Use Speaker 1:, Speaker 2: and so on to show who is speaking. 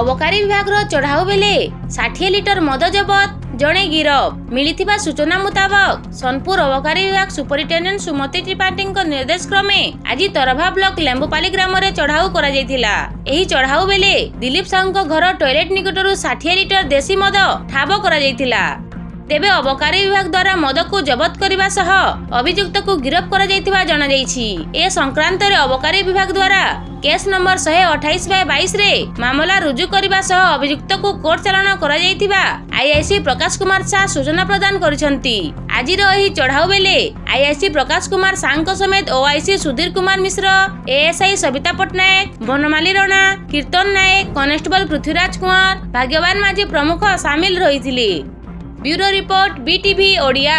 Speaker 1: ଅବକାରୀ ବିଭାଗର ଚଢ଼ାଉ ବେଳେ ଷାଠିଏ ଲିଟର ମଦ ଜବତ ଜଣେ ଗିରଫ। ମିଳିଥିବା ସୂଚନା ମୁତାବକ ସୋନପୁର ଅବକାରୀ ବିଭାଗ ସୁପରିଟେଣ୍ଡେଣ୍ଟ ସୁମତି ତ୍ରିପାଠୀଙ୍କ ନିର୍ଦ୍ଦେଶ କ୍ରମେ ଆଜି ତରଭା ବ୍ଲକ ଲେମ୍ବୁପାଲି ଗ୍ରାମରେ ଚଢ଼ାଉ କରାଯାଇଥିଲା। ଏହି ଚଢ଼ାଉ ବେଳେ ଦିଲ୍ଲୀପ ସାହୁଙ୍କ ଘର ଟଏଲେଟ ନିକଟରୁ ଷାଠିଏ ଲିଟର ଦେଶୀ ମଦ ଠାବ କରାଯାଇଥିଲା। ତେବେ ଅବକାରୀ ବିଭାଗ ଦ୍ୱାରା ମଦକୁ ଜବତ କରିବା ସହ ଅଭିଯୁକ୍ତକୁ ଗିରଫ କରାଯାଇଥିବା ଜଣାଯାଇଛି। ଏ ସଂକ୍ରାନ୍ତରେ ଅବକାରୀ ବିଭାଗ ଦ୍ୱାରା କେସ୍ ନମ୍ବର ଶହେ ଅଠାଇଶ ବାଇ ବାଇଶରେ ମାମଲା ରୁଜୁ କରିବା ସହ ଅଭିଯୁକ୍ତକୁ କୋର୍ଟ ଚାଲାଣ କରାଯାଇଥିବା ଆଇଆଇସି ପ୍ରକାଶ କୁମାର ଶାହ ସୂଚନା ପ୍ରଦାନ କରିଛନ୍ତି। ଆଜିର ଏହି ଚଢ଼ାଉ ବେଳେ ଆଇଆଇସି ପ୍ରକାଶ କୁମାର ଶାହଙ୍କ ସମେତ OIC Sudhir Kumar Mishra ASI Sabita Pattnaik Banamali Rana Kirtan Nayak constable Prithviraj Kumar Bhagyaban Majhi ପ୍ରମୁଖ ସାମିଲ ରହିଥିଲେ। Bureau report BTV Odia.